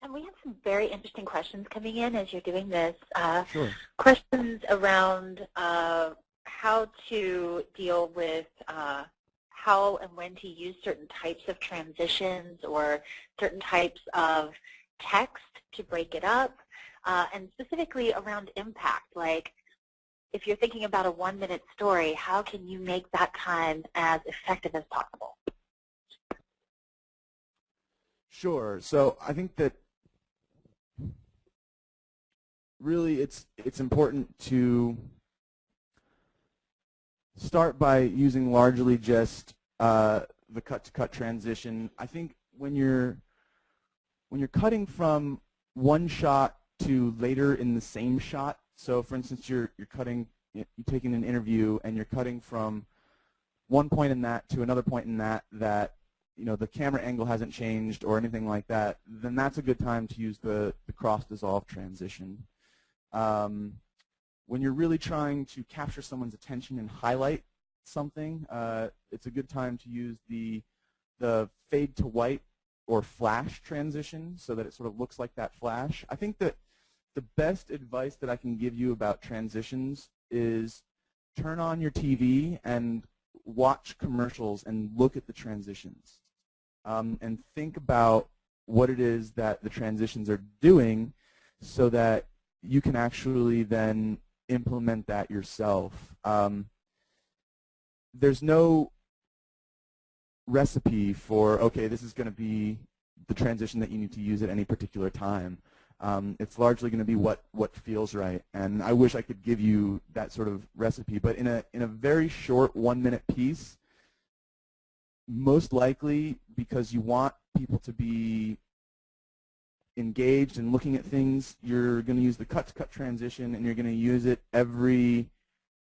Speaker 1: And we have some very interesting questions coming in as you're doing this. Uh,
Speaker 2: sure.
Speaker 1: Questions around uh, how to deal with uh, how and when to use certain types of transitions or certain types of text to break it up, uh, and specifically around impact, like if you're thinking about a one-minute story, how can you make that time as effective as possible?
Speaker 2: Sure. So I think that really it's it's important to start by using largely just uh, the cut-to-cut -cut transition. I think when you're when you're cutting from one shot to later in the same shot, so for instance, you're you're cutting you're taking an interview and you're cutting from one point in that to another point in that that you know the camera angle hasn't changed or anything like that, then that's a good time to use the, the cross dissolve transition. Um, when you're really trying to capture someone's attention and highlight something, uh, it's a good time to use the, the fade to white or flash transition so that it sort of looks like that flash. I think that the best advice that I can give you about transitions is turn on your TV and watch commercials and look at the transitions um, and think about what it is that the transitions are doing so that you can actually then implement that yourself. Um, there's no recipe for, okay, this is going to be the transition that you need to use at any particular time. Um, it's largely going to be what, what feels right. And I wish I could give you that sort of recipe. But in a, in a very short one-minute piece, most likely because you want people to be engaged and looking at things, you're going to use the cut-to-cut -cut transition and you're going to use it every,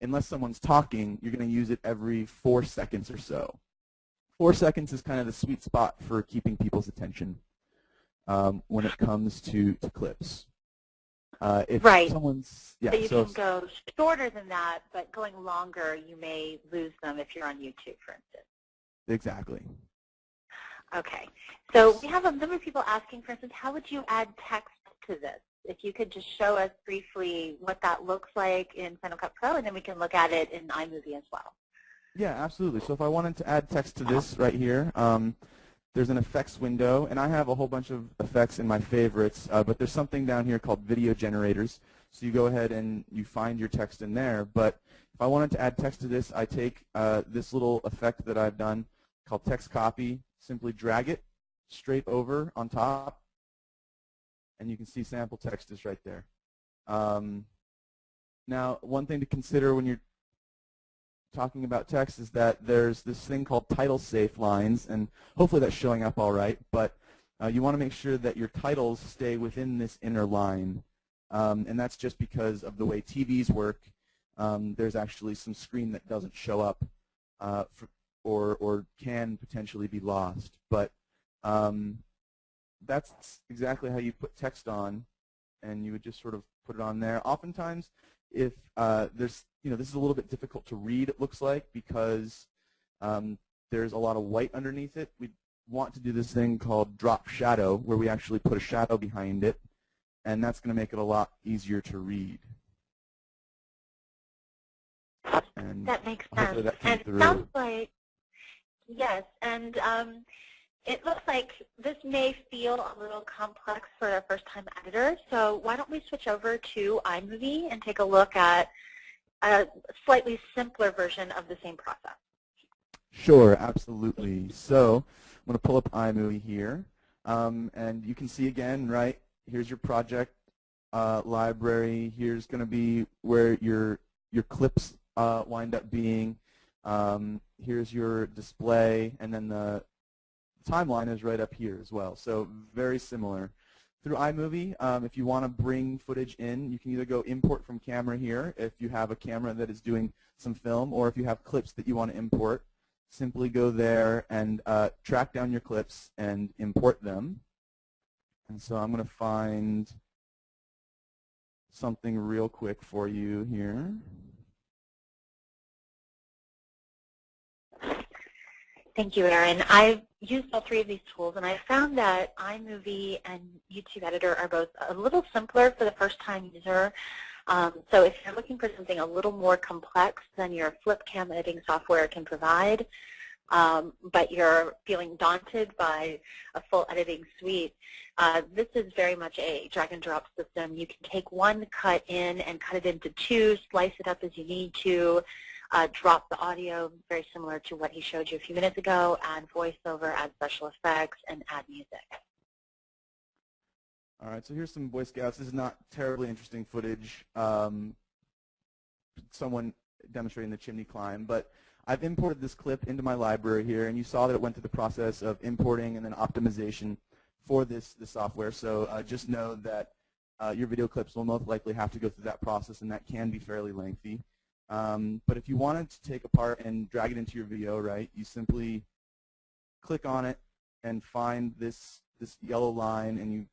Speaker 2: unless someone's talking, you're going to use it every four seconds or so. Four seconds is kind of the sweet spot for keeping people's attention um, when it comes to, to clips. Uh, if
Speaker 1: right.
Speaker 2: someone's yeah,
Speaker 1: so you
Speaker 2: so
Speaker 1: can go shorter than that, but going longer, you may lose them if you're on YouTube, for instance.
Speaker 2: Exactly.
Speaker 1: Okay. So we have a number of people asking, for instance, how would you add text to this? If you could just show us briefly what that looks like in Final Cut Pro, and then we can look at it in iMovie as well.
Speaker 2: Yeah, absolutely. So if I wanted to add text to this right here, um, there's an effects window, and I have a whole bunch of effects in my favorites, uh, but there's something down here called video generators. So you go ahead and you find your text in there. But if I wanted to add text to this, I take uh, this little effect that I've done called text copy, simply drag it straight over on top, and you can see sample text is right there. Um, now, one thing to consider when you're talking about text is that there's this thing called title safe lines, and hopefully that's showing up all right, but uh, you want to make sure that your titles stay within this inner line, um, and that's just because of the way TVs work. Um, there's actually some screen that doesn't show up uh, for, or, or can potentially be lost. But um, that's exactly how you put text on, and you would just sort of put it on there. Oftentimes, if uh, there's, you know, this is a little bit difficult to read, it looks like, because um, there's a lot of white underneath it. We want to do this thing called drop shadow, where we actually put a shadow behind it, and that's going to make it a lot easier to read. And
Speaker 1: that makes sense.
Speaker 2: that
Speaker 1: and it sounds like, yes, and um, it looks like this may feel a little complex for a first-time editor, so why don't we switch over to iMovie and take a look at a slightly simpler version of the same process.
Speaker 2: Sure, absolutely. So I'm going to pull up iMovie here. Um, and you can see again, right, here's your project uh, library. Here's going to be where your, your clips uh, wind up being. Um, here's your display, and then the timeline is right up here as well. So very similar. Through iMovie, um, if you want to bring footage in, you can either go import from camera here if you have a camera that is doing some film, or if you have clips that you want to import, simply go there and uh, track down your clips and import them. And so I'm going to find something real quick for you here.
Speaker 1: Thank you, Aaron. I've used all three of these tools, and I found that iMovie and YouTube Editor are both a little simpler for the first-time user. Um, so if you're looking for something a little more complex than your FlipCam editing software can provide, um, but you're feeling daunted by a full editing suite, uh, this is very much a drag and drop system. You can take one cut in and cut it into two, slice it up as you need to, uh, drop the audio, very similar to what he showed you a few minutes ago, add voiceover, add special effects, and add music.
Speaker 2: All right, so here's some Boy Scouts. This is not terribly interesting footage. Um, someone demonstrating the chimney climb, but I've imported this clip into my library here, and you saw that it went through the process of importing and then optimization for this, this software. So uh, just know that uh, your video clips will most likely have to go through that process, and that can be fairly lengthy. Um, but if you wanted to take apart and drag it into your video, right, you simply click on it and find this, this yellow line, and you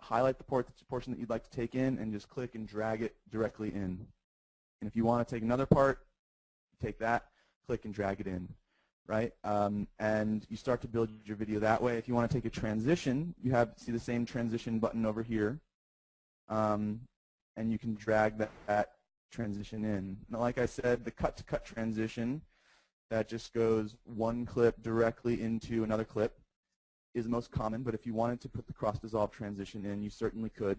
Speaker 2: highlight the port, portion that you'd like to take in, and just click and drag it directly in. And if you want to take another part, take that, click and drag it in, right? Um, and you start to build your video that way. If you want to take a transition, you have see the same transition button over here, um, and you can drag that, that transition in. Now, like I said, the cut-to-cut -cut transition, that just goes one clip directly into another clip, is most common, but if you wanted to put the cross-dissolve transition in, you certainly could.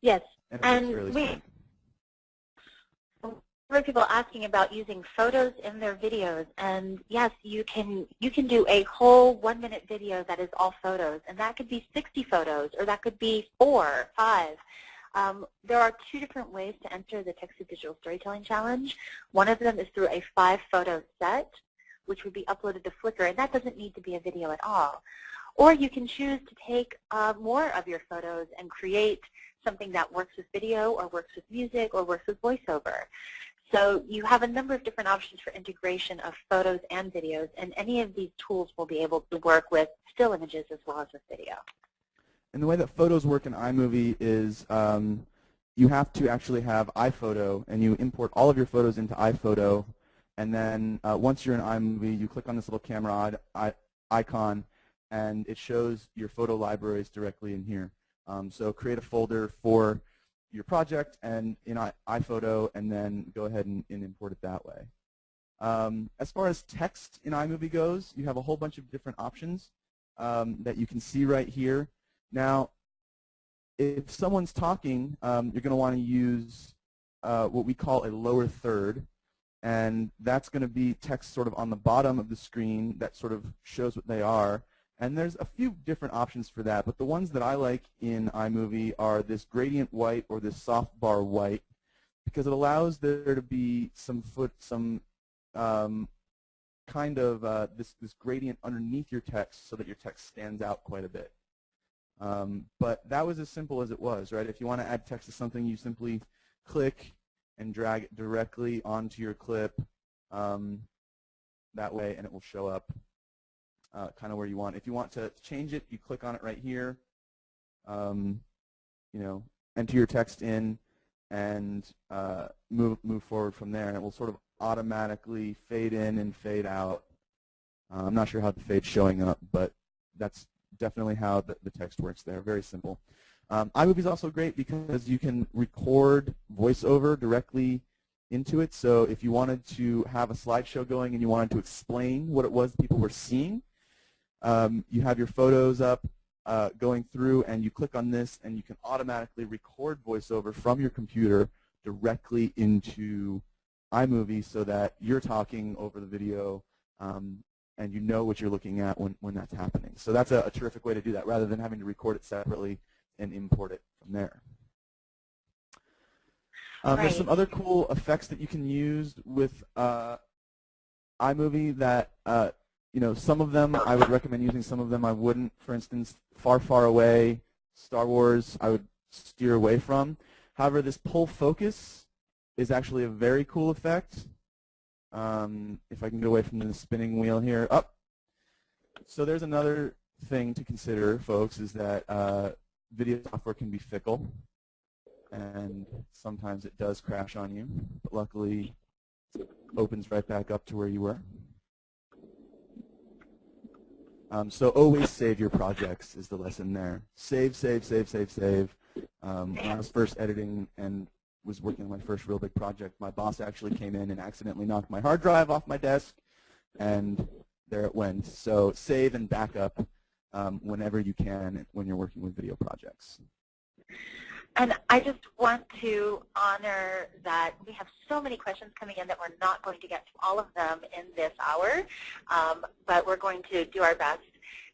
Speaker 1: Yes,
Speaker 2: and,
Speaker 1: and we, heard people asking about using photos in their videos, and yes, you can you can do a whole one-minute video that is all photos, and that could be 60 photos, or that could be four, five. Um, there are two different ways to enter the TechSoup Digital Storytelling Challenge. One of them is through a five-photo set, which would be uploaded to Flickr, and that doesn't need to be a video at all. Or you can choose to take uh, more of your photos and create something that works with video or works with music or works with voiceover. So you have a number of different options for integration of photos and videos, and any of these tools will be able to work with still images as well as with video.
Speaker 2: And the way that photos work in iMovie is um, you have to actually have iPhoto, and you import all of your photos into iPhoto, and then uh, once you're in iMovie, you click on this little camera icon, and it shows your photo libraries directly in here. Um, so create a folder for your project and in iPhoto and then go ahead and, and import it that way. Um, as far as text in iMovie goes, you have a whole bunch of different options um, that you can see right here. Now, if someone's talking, um, you're going to want to use uh, what we call a lower third, and that's going to be text sort of on the bottom of the screen that sort of shows what they are. And there's a few different options for that, but the ones that I like in iMovie are this gradient white or this soft bar white because it allows there to be some foot, some um, kind of uh, this, this gradient underneath your text so that your text stands out quite a bit. Um, but that was as simple as it was, right? If you want to add text to something, you simply click and drag it directly onto your clip um, that way, and it will show up uh, kind of where you want. If you want to change it, you click on it right here. Um, you know, enter your text in and uh, move move forward from there, and it will sort of automatically fade in and fade out. Uh, I'm not sure how the fade's showing up, but that's definitely how the, the text works there. Very simple. Um, iMovie is also great because you can record voiceover directly into it. So if you wanted to have a slideshow going and you wanted to explain what it was people were seeing, um, you have your photos up uh, going through and you click on this and you can automatically record voiceover from your computer directly into iMovie so that you're talking over the video um, and you know what you're looking at when, when that's happening. So that's a, a terrific way to do that rather than having to record it separately and import it from there. Um,
Speaker 1: right.
Speaker 2: There's some other cool effects that you can use with uh, iMovie that, uh, you know, some of them I would recommend using, some of them I wouldn't. For instance, Far, Far Away, Star Wars, I would steer away from. However, this pull focus is actually a very cool effect. Um, if I can get away from the spinning wheel here. Up. Oh. So there's another thing to consider, folks, is that uh, video software can be fickle and sometimes it does crash on you. But luckily, it opens right back up to where you were. Um, so always save your projects is the lesson there. Save, save, save, save, save. Um, when I was first editing and was working on my first real big project, my boss actually came in and accidentally knocked my hard drive off my desk, and there it went. So save and backup um, whenever you can when you're working with video projects.
Speaker 1: And I just want to honor that we have so many questions coming in that we're not going to get to all of them in this hour, um, but we're going to do our best.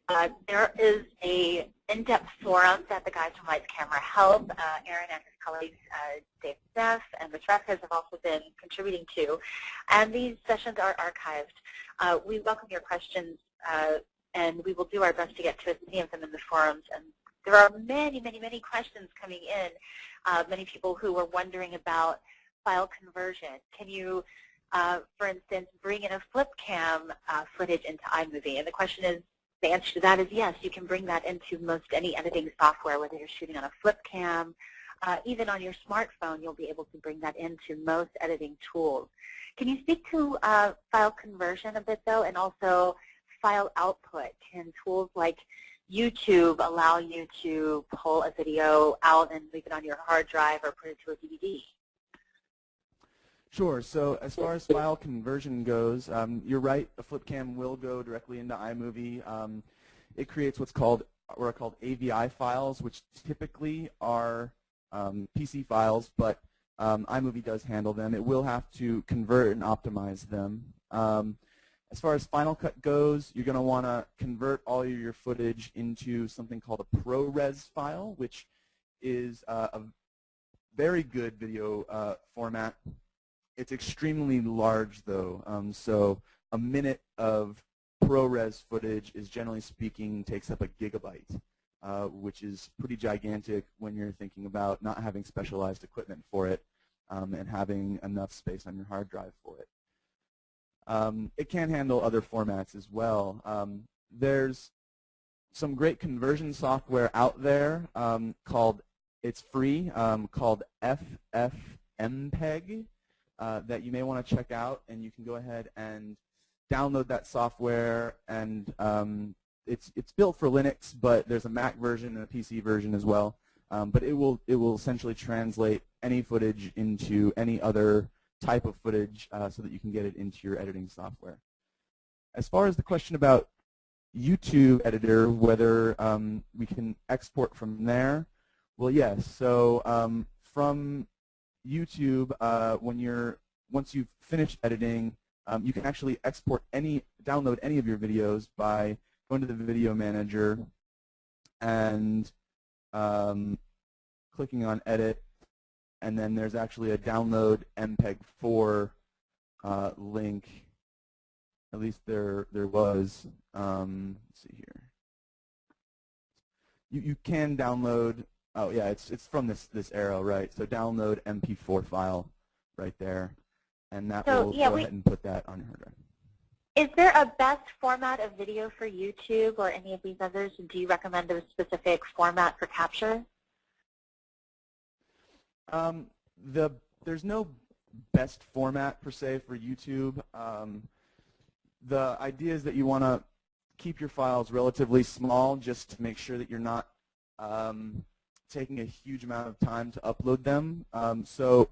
Speaker 1: Uh, there is a in-depth forum that the guys from Lights Camera Help, uh, Aaron and his colleagues uh, Dave Neff and Rich Vasquez have also been contributing to, and these sessions are archived. Uh, we welcome your questions, uh, and we will do our best to get to as many of them in the forums and there are many, many, many questions coming in. Uh, many people who are wondering about file conversion. Can you, uh, for instance, bring in a flip cam uh, footage into iMovie? And the question is, the answer to that is yes, you can bring that into most any editing software, whether you're shooting on a flip cam, uh, even on your smartphone, you'll be able to bring that into most editing tools. Can you speak to uh, file conversion a bit, though, and also file output? Can tools like YouTube allow you to pull a video out and leave it on your hard drive or put it to a DVD?
Speaker 2: Sure. So as far as file conversion goes, um, you're right. A flip cam will go directly into iMovie. Um, it creates what's called what are called AVI files, which typically are um, PC files, but um, iMovie does handle them. It will have to convert and optimize them. As far as Final Cut goes, you're going to want to convert all your footage into something called a ProRes file, which is uh, a very good video uh, format. It's extremely large, though. Um, so a minute of ProRes footage is, generally speaking, takes up a gigabyte, uh, which is pretty gigantic when you're thinking about not having specialized equipment for it um, and having enough space on your hard drive for it. Um, it can handle other formats as well. Um, there's some great conversion software out there um, called, it's free, um, called FFmpeg uh, that you may want to check out and you can go ahead and download that software and um, it's, it's built for Linux but there's a Mac version and a PC version as well. Um, but it will, it will essentially translate any footage into any other type of footage uh, so that you can get it into your editing software. As far as the question about YouTube editor, whether um, we can export from there, well, yes. So um, from YouTube, uh, when you're once you've finished editing, um, you can actually export any, download any of your videos by going to the video manager and um, clicking on edit and then there's actually a download MPEG-4 uh, link. At least there there was. Um, let's see here. You you can download. Oh yeah, it's it's from this this arrow right. So download MP4 file right there, and that
Speaker 1: so,
Speaker 2: will
Speaker 1: yeah,
Speaker 2: go
Speaker 1: we,
Speaker 2: ahead and put that on your hard drive.
Speaker 1: Is there a best format of video for YouTube or any of these others? Do you recommend a specific format for capture?
Speaker 2: Um, the there's no best format per se for YouTube. Um, the idea is that you want to keep your files relatively small just to make sure that you're not um, taking a huge amount of time to upload them. Um, so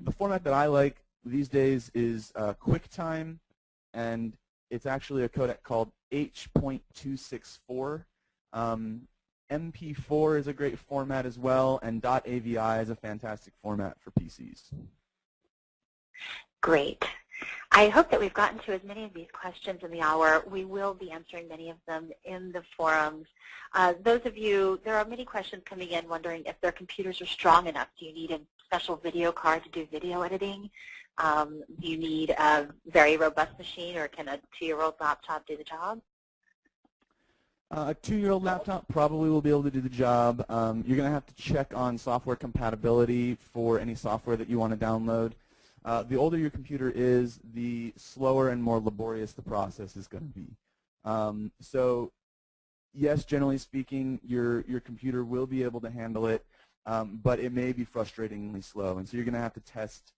Speaker 2: the format that I like these days is uh, QuickTime, and it's actually a codec called H.264. Um, MP4 is a great format as well, and .avi is a fantastic format for PCs.
Speaker 1: Great. I hope that we've gotten to as many of these questions in the hour. We will be answering many of them in the forums. Uh, those of you, there are many questions coming in wondering if their computers are strong enough. Do you need a special video card to do video editing? Um, do you need a very robust machine or can a two-year-old laptop do the job?
Speaker 2: Uh, a two-year-old laptop probably will be able to do the job. Um, you're going to have to check on software compatibility for any software that you want to download. Uh, the older your computer is, the slower and more laborious the process is going to be. Um, so yes, generally speaking, your, your computer will be able to handle it, um, but it may be frustratingly slow. And so you're going to have to test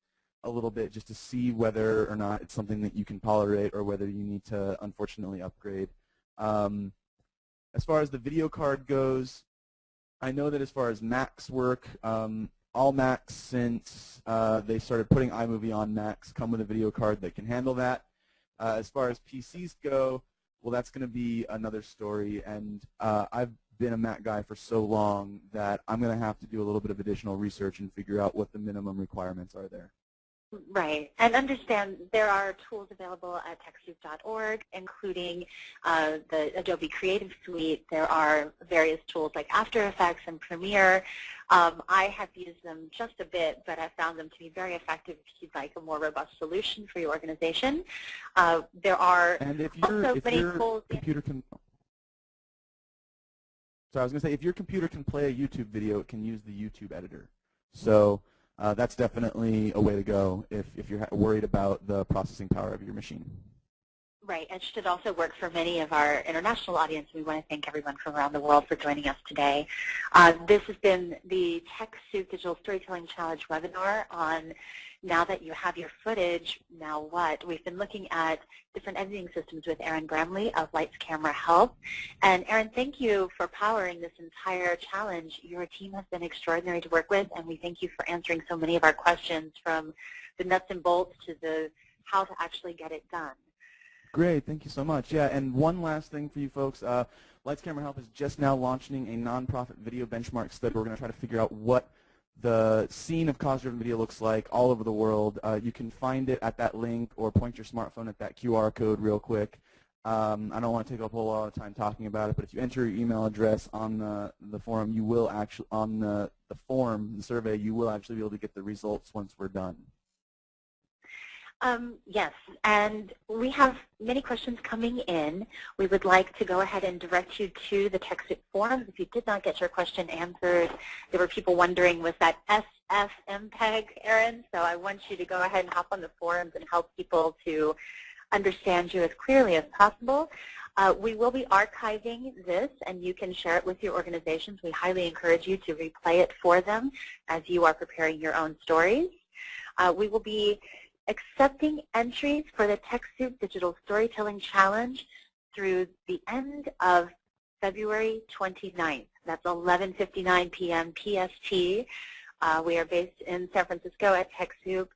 Speaker 2: a little bit just to see whether or not it's something that you can tolerate or whether you need to, unfortunately, upgrade. Um, as far as the video card goes, I know that as far as Macs work, um, all Macs since uh, they started putting iMovie on Macs come with a video card that can handle that. Uh, as far as PCs go, well, that's going to be another story. And uh, I've been a Mac guy for so long that I'm going to have to do a little bit of additional research and figure out what the minimum requirements are there.
Speaker 1: Right, and understand there are tools available at TechSoup.org, including uh, the Adobe Creative Suite. There are various tools like After Effects and Premiere. Um, I have used them just a bit, but I found them to be very effective if you'd like a more robust solution for your organization. Uh, there are
Speaker 2: and if also if
Speaker 1: many
Speaker 2: your
Speaker 1: tools.
Speaker 2: Computer can, so I was going to say, if your computer can play a YouTube video, it can use the YouTube editor. So uh, that's definitely a way to go if, if you're worried about the processing power of your machine.
Speaker 1: Right, and should also work for many of our international audience. We want to thank everyone from around the world for joining us today. Uh, this has been the TechSoup Digital Storytelling Challenge webinar on now that you have your footage, now what? We've been looking at different editing systems with Aaron Bramley of Lights Camera Help. And Aaron, thank you for powering this entire challenge. Your team has been extraordinary to work with, and we thank you for answering so many of our questions from the nuts and bolts to the how to actually get it done.
Speaker 2: Great, thank you so much. Yeah, and one last thing for you folks. Uh, Lights Camera Help is just now launching a nonprofit video benchmark study. We're going to try to figure out what the scene of cause-driven video looks like all over the world. Uh, you can find it at that link or point your smartphone at that QR code real quick. Um, I don't want to take up a whole lot of time talking about it, but if you enter your email address on the, the forum, you will actually, on the, the form, the survey, you will actually be able to get the results once we're done.
Speaker 1: Um, yes, and we have many questions coming in. We would like to go ahead and direct you to the TechSoup forums. If you did not get your question answered, there were people wondering, was that SFMPEG, Aaron? So I want you to go ahead and hop on the forums and help people to understand you as clearly as possible. Uh, we will be archiving this, and you can share it with your organizations. We highly encourage you to replay it for them as you are preparing your own stories. Uh, we will be accepting entries for the TechSoup Digital Storytelling Challenge through the end of February 29th. That's 11.59 p.m. PST. Uh, we are based in San Francisco at TechSoup,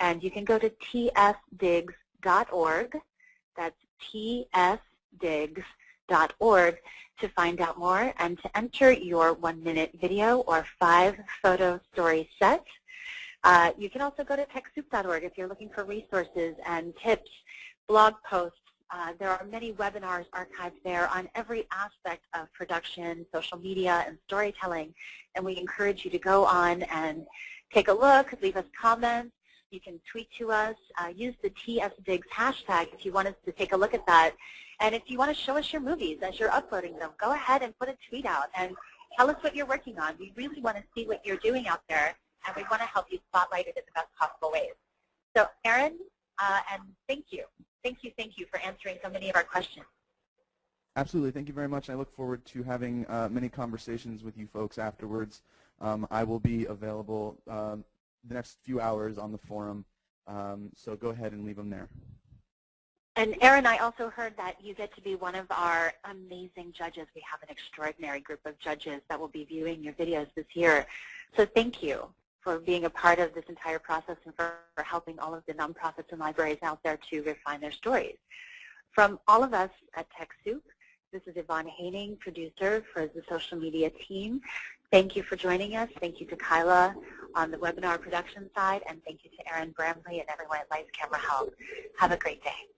Speaker 1: and you can go to tsdigs.org. That's tsdigs.org to find out more and to enter your one-minute video or five-photo story set. Uh, you can also go to TechSoup.org if you're looking for resources and tips, blog posts. Uh, there are many webinars archived there on every aspect of production, social media, and storytelling. And we encourage you to go on and take a look, leave us comments. You can tweet to us. Uh, use the TSDigs hashtag if you want us to take a look at that. And if you want to show us your movies as you're uploading them, go ahead and put a tweet out and tell us what you're working on. We really want to see what you're doing out there and we want to help you spotlight it in the best possible ways. So Aaron, uh, and thank you. Thank you, thank you for answering so many of our questions.
Speaker 2: Absolutely. Thank you very much. I look forward to having uh, many conversations with you folks afterwards. Um, I will be available um, the next few hours on the forum, um, so go ahead and leave them there.
Speaker 1: And Aaron, I also heard that you get to be one of our amazing judges. We have an extraordinary group of judges that will be viewing your videos this year. So thank you for being a part of this entire process and for, for helping all of the nonprofits and libraries out there to refine their stories. From all of us at TechSoup, this is Yvonne Haining, producer for the social media team. Thank you for joining us. Thank you to Kyla on the webinar production side, and thank you to Aaron Bramley and everyone at Lights Camera Help. Have a great day.